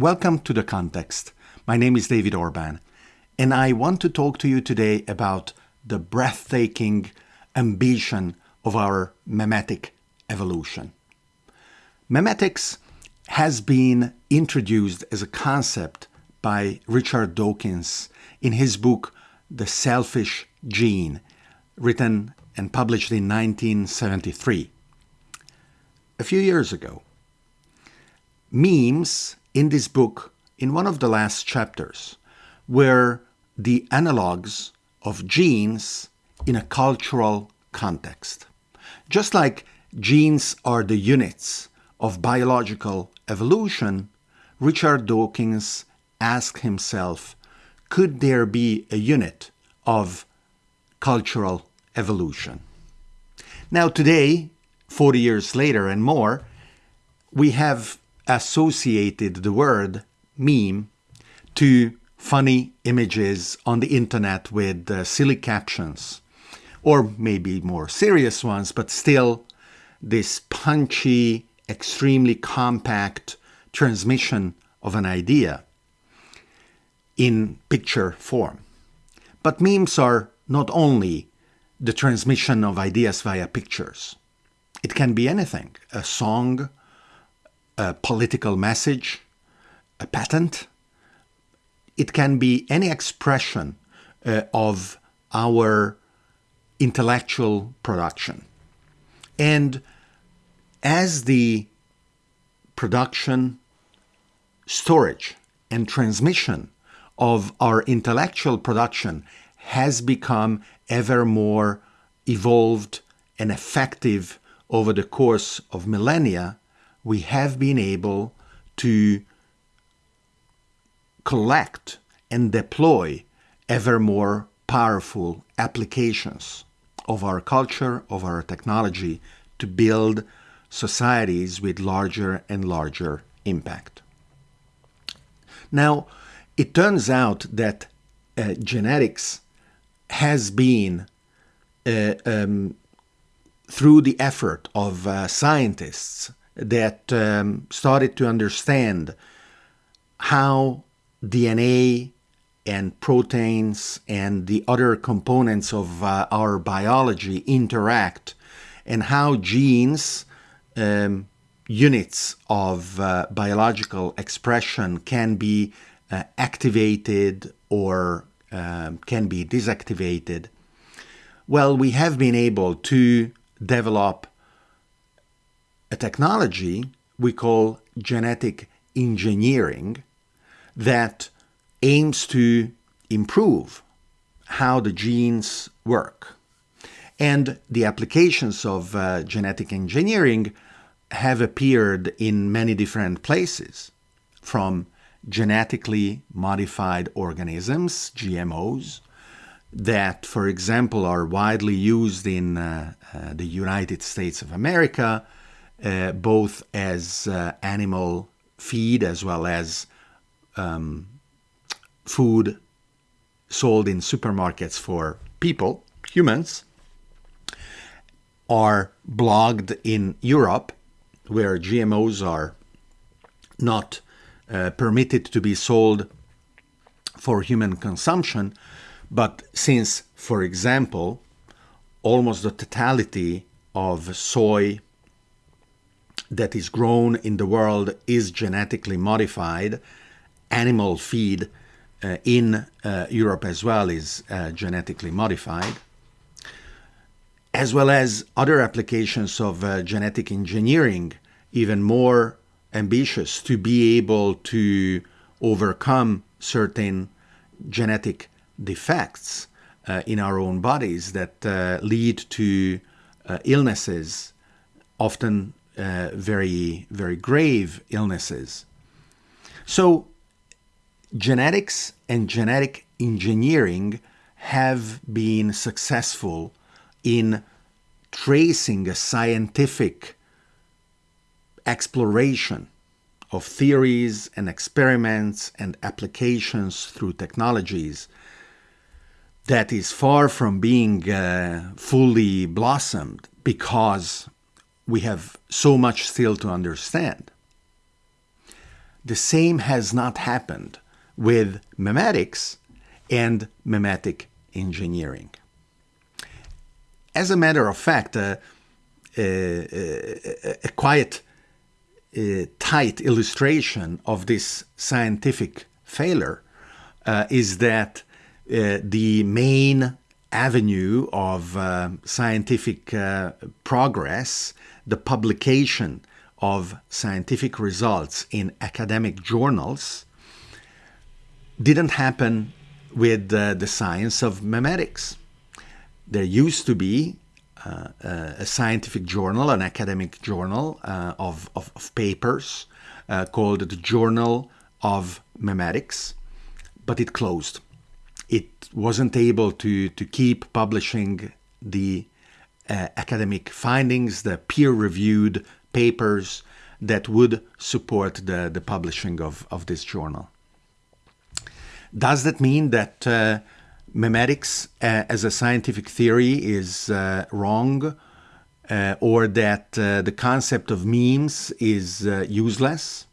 Welcome to The Context. My name is David Orban, and I want to talk to you today about the breathtaking ambition of our memetic evolution. Memetics has been introduced as a concept by Richard Dawkins in his book The Selfish Gene, written and published in 1973. A few years ago, memes in this book, in one of the last chapters, were the analogues of genes in a cultural context. Just like genes are the units of biological evolution, Richard Dawkins asked himself could there be a unit of cultural evolution? Now, today, 40 years later and more, we have associated the word meme to funny images on the internet with uh, silly captions, or maybe more serious ones, but still this punchy, extremely compact transmission of an idea in picture form. But memes are not only the transmission of ideas via pictures. It can be anything a song, a political message, a patent. It can be any expression uh, of our intellectual production. And as the production, storage, and transmission of our intellectual production has become ever more evolved and effective over the course of millennia, we have been able to collect and deploy ever more powerful applications of our culture, of our technology, to build societies with larger and larger impact. Now, it turns out that uh, genetics has been, uh, um, through the effort of uh, scientists that um, started to understand how DNA and proteins and the other components of uh, our biology interact and how genes, um, units of uh, biological expression, can be uh, activated or um, can be deactivated. Well, we have been able to develop a technology we call genetic engineering that aims to improve how the genes work. And the applications of uh, genetic engineering have appeared in many different places, from genetically modified organisms, GMOs, that, for example, are widely used in uh, uh, the United States of America, uh, both as uh, animal feed as well as um, food sold in supermarkets for people, humans, are blocked in Europe, where GMOs are not uh, permitted to be sold for human consumption. But since, for example, almost the totality of soy that is grown in the world is genetically modified, animal feed uh, in uh, Europe as well is uh, genetically modified, as well as other applications of uh, genetic engineering, even more ambitious to be able to overcome certain genetic defects uh, in our own bodies that uh, lead to illnesses, often uh, very, very grave illnesses. So, genetics and genetic engineering have been successful in tracing a scientific exploration of theories and experiments and applications through technologies that is far from being uh, fully blossomed because we have so much still to understand. the same has not happened with memetics and memetic engineering. As a matter of fact, uh, a, a, quiet, uh, tight illustration of this scientific failure uh, is that uh, the main avenue of uh, scientific uh, progress, the publication of scientific results in academic journals, didn't happen with the science of memetics. There used to be uh, a scientific journal, an academic journal uh, of, of, of, papers uh, called the Journal of Memetics, but it closed. It wasn't able to, to keep publishing the uh, academic findings, the peer reviewed papers that would support the, the publishing of, of this journal. Does that mean that uh, memetics uh, as a scientific theory is uh, wrong uh, or that uh, the concept of memes is useless.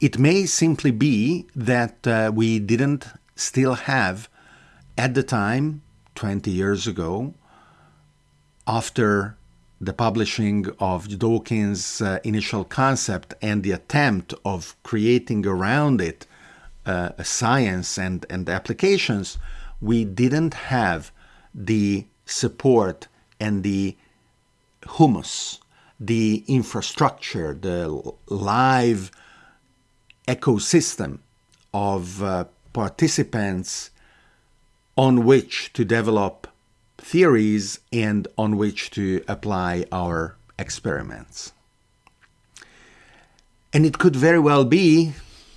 It may simply be that we didn't still have, at the time, 20 years ago, after the publishing of Dawkins' initial concept and the attempt of creating around it a science and, and applications, we didn't have the support and the humus, the infrastructure, the live ecosystem of uh, participants on which to develop theories and on which to apply our experiments. And it could very well be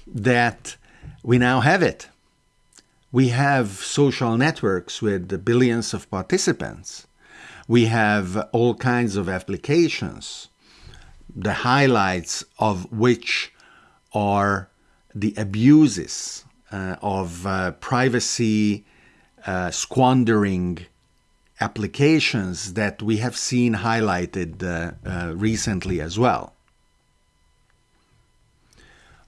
that we now have it we have social networks with billions of participants. We have all kinds of applications, the highlights of which are the abuses uh, of uh, privacy uh, squandering applications that we have seen highlighted uh, uh, recently as well.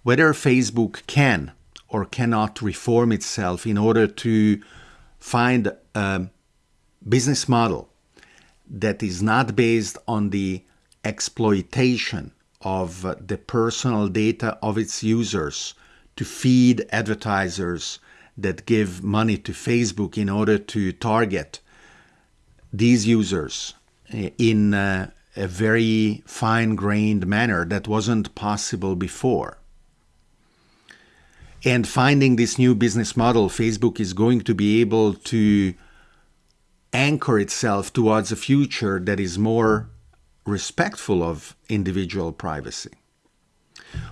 Whether Facebook can or cannot reform itself in order to find a business model that is not based on the exploitation of the personal data of its users to feed advertisers that give money to Facebook in order to target these users in a, a very fine grained manner that wasn't possible before. And finding this new business model, Facebook is going to be able to anchor itself towards a future that is more respectful of individual privacy.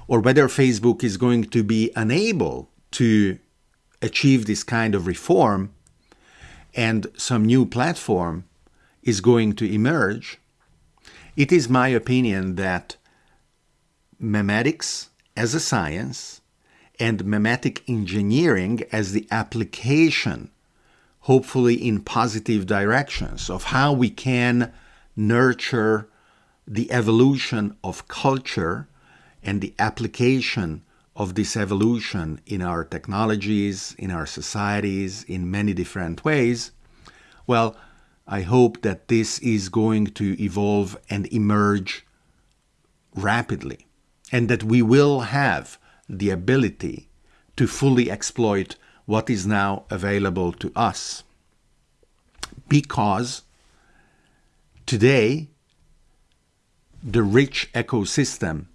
Or whether Facebook is going to be unable to achieve this kind of reform and some new platform is going to emerge, it is my opinion that memetics as a science and memetic engineering as the application, hopefully in positive directions, of how we can nurture the evolution of culture and the application of this evolution in our technologies, in our societies, in many different ways, well, I hope that this is going to evolve and emerge rapidly, and that we will have the ability to fully exploit what is now available to us. Because today, the rich ecosystem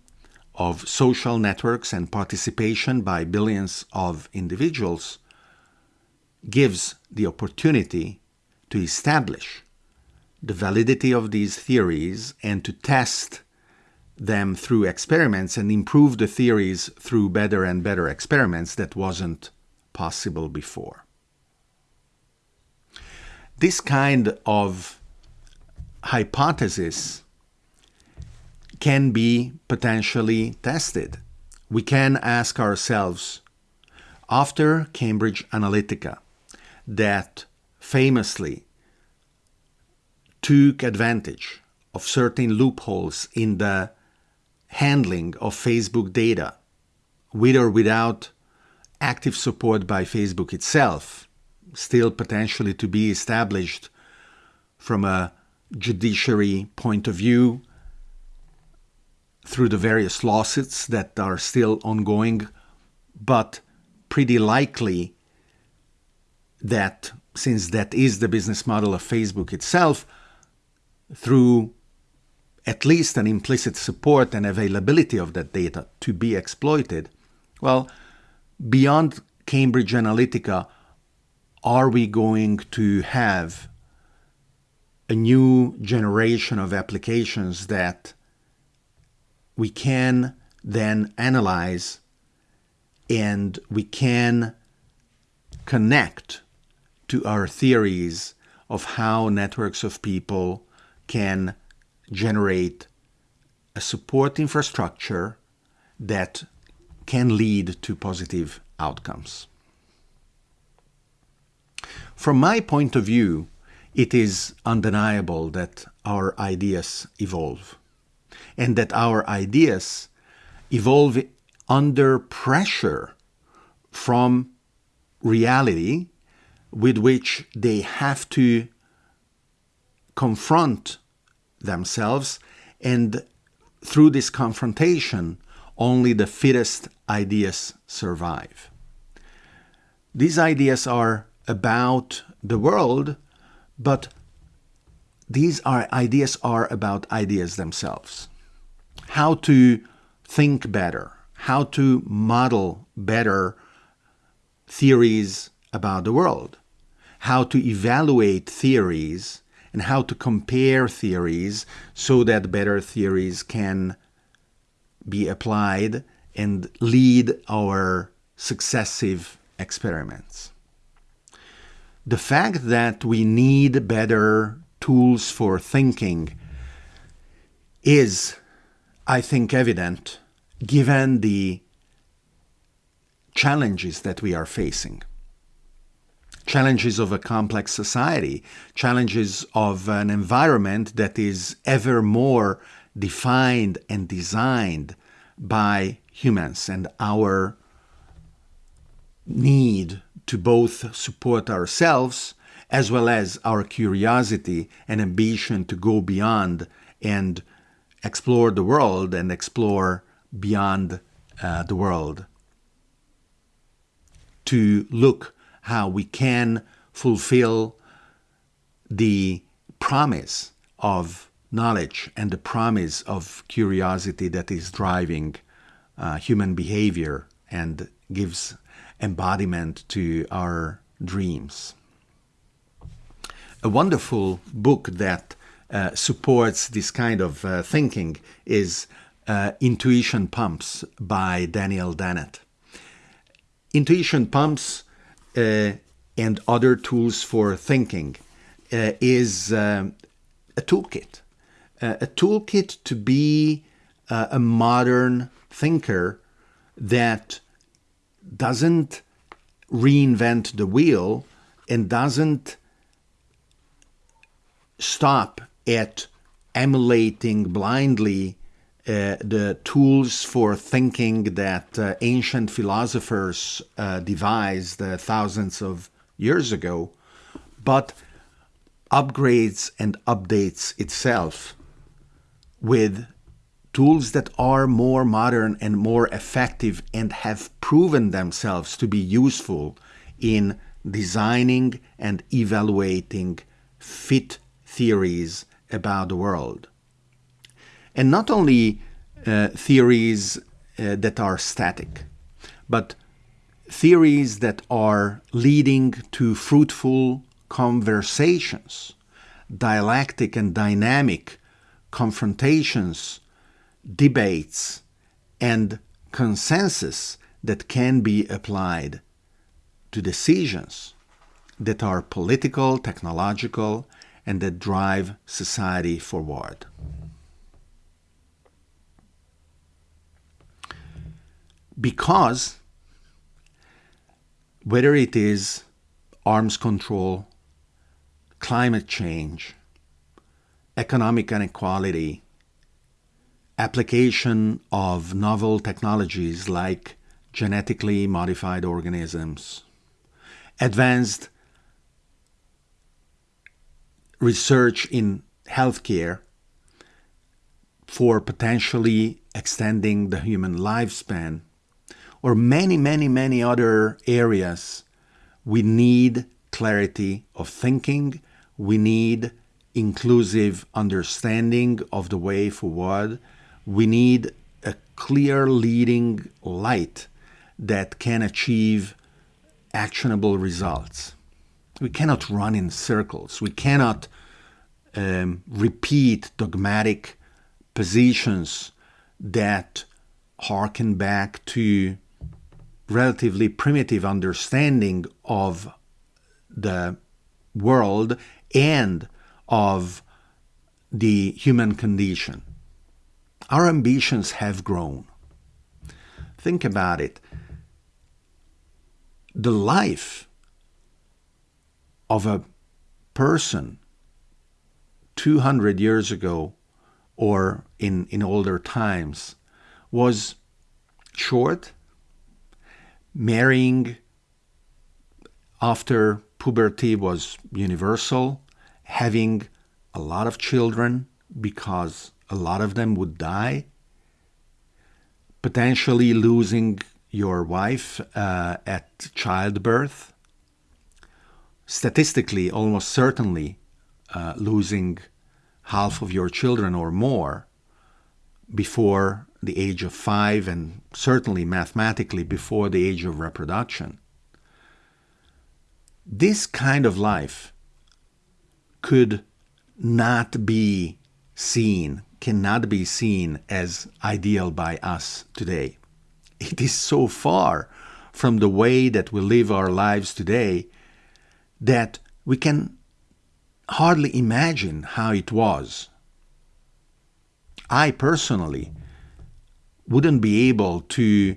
of social networks and participation by billions of individuals gives the opportunity to establish the validity of these theories and to test them through experiments and improve the theories through better and better experiments that wasn't possible before. This kind of hypothesis can be potentially tested. We can ask ourselves, after Cambridge Analytica, that famously took advantage of certain loopholes in the handling of Facebook data with or without active support by Facebook itself, still potentially to be established from a judiciary point of view through the various lawsuits that are still ongoing, but pretty likely that since that is the business model of Facebook itself, through at least an implicit support and availability of that data to be exploited, well, beyond Cambridge Analytica, are we going to have a new generation of applications that we can then analyze and we can connect to our theories of how networks of people can generate a support infrastructure that can lead to positive outcomes. From my point of view, it is undeniable that our ideas evolve and that our ideas evolve under pressure from reality with which they have to confront themselves and through this confrontation only the fittest ideas survive. These ideas are about the world, but these are ideas are about ideas themselves. How to think better, how to model better theories about the world, how to evaluate theories and how to compare theories so that better theories can be applied and lead our successive experiments. The fact that we need better tools for thinking is, I think, evident given the challenges that we are facing challenges of a complex society, challenges of an environment that is ever more defined and designed by humans and our need to both support ourselves as well as our curiosity and ambition to go beyond and explore the world and explore beyond uh, the world. To look how we can fulfill the promise of knowledge and the promise of curiosity that is driving uh, human behavior and gives embodiment to our dreams. A wonderful book that uh, supports this kind of uh, thinking is uh, Intuition Pumps by Daniel Dennett. Intuition Pumps and other tools for thinking uh, is um, a toolkit. Uh, a toolkit to be a modern thinker that doesn't reinvent the wheel and doesn't stop at emulating blindly uh, the tools for thinking that uh, ancient philosophers uh, devised uh, thousands of years ago, but upgrades and updates itself with tools that are more modern and more effective and have proven themselves to be useful in designing and evaluating fit theories about the world and not only uh, theories uh, that are static, but theories that are leading to fruitful conversations, dialectic and dynamic confrontations, debates, and consensus that can be applied to decisions that are political, technological, and that drive society forward. Because whether it is arms control, climate change, economic inequality, application of novel technologies like genetically modified organisms, advanced research in healthcare for potentially extending the human lifespan, or many, many, many other areas, we need clarity of thinking, we need inclusive understanding of the way forward, we need a clear leading light that can achieve actionable results. We cannot run in circles. We cannot um, repeat dogmatic positions that harken back to relatively primitive understanding of the world and of the human condition. Our ambitions have grown. Think about it. The life of a person 200 years ago or in, in older times was short. Marrying after puberty was universal. Having a lot of children because a lot of them would die. Potentially losing your wife uh, at childbirth. Statistically, almost certainly uh, losing half of your children or more before the age of five, and certainly mathematically before the age of reproduction. This kind of life could not be seen, cannot be seen as ideal by us today. It is so far from the way that we live our lives today that we can hardly imagine how it was. I personally wouldn't be able to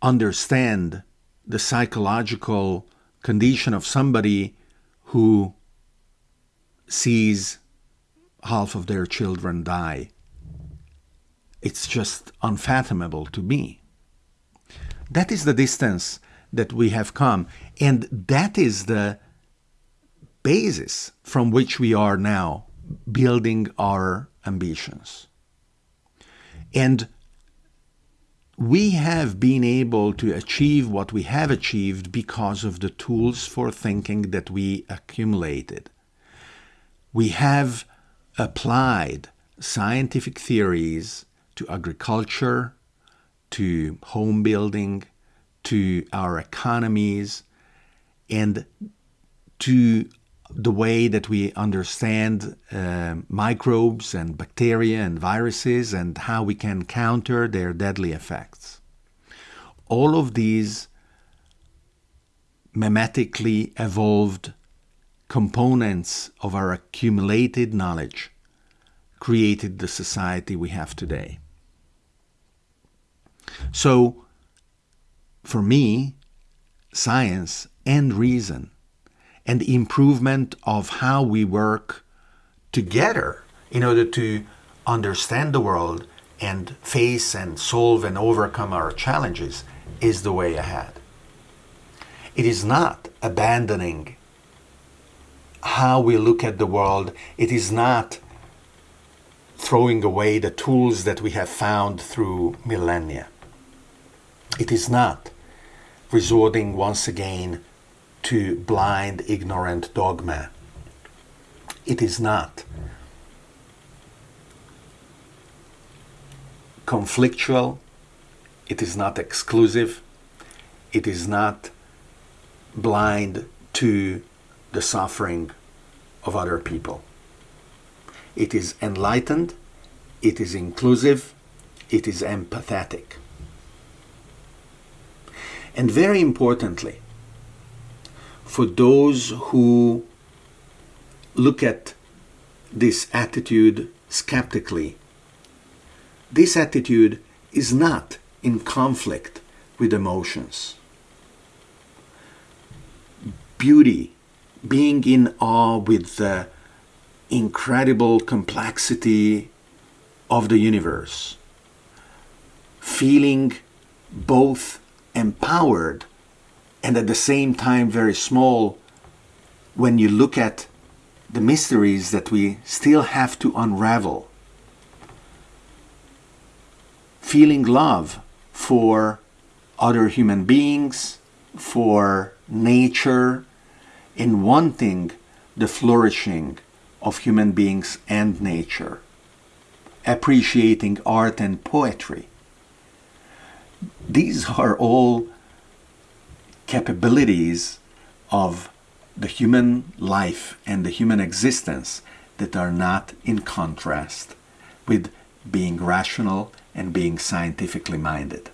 understand the psychological condition of somebody who sees half of their children die. It's just unfathomable to me. That is the distance that we have come, and that is the basis from which we are now building our ambitions. And we have been able to achieve what we have achieved because of the tools for thinking that we accumulated. We have applied scientific theories to agriculture, to home building, to our economies, and to the way that we understand uh, microbes and bacteria and viruses and how we can counter their deadly effects. All of these memetically evolved components of our accumulated knowledge created the society we have today. So, for me, science and reason and the improvement of how we work together in order to understand the world and face and solve and overcome our challenges is the way ahead. It is not abandoning how we look at the world. It is not throwing away the tools that we have found through millennia. It is not resorting once again to blind, ignorant dogma. It is not. conflictual, it is not exclusive, it is not blind to the suffering of other people. It is enlightened, it is inclusive, it is empathetic. And very importantly, for those who look at this attitude skeptically, this attitude is not in conflict with emotions. Beauty, being in awe with the incredible complexity of the universe, feeling both empowered and at the same time very small when you look at the mysteries that we still have to unravel. Feeling love for other human beings, for nature, in wanting the flourishing of human beings and nature, appreciating art and poetry. These are all capabilities of the human life and the human existence that are not in contrast with being rational and being scientifically minded.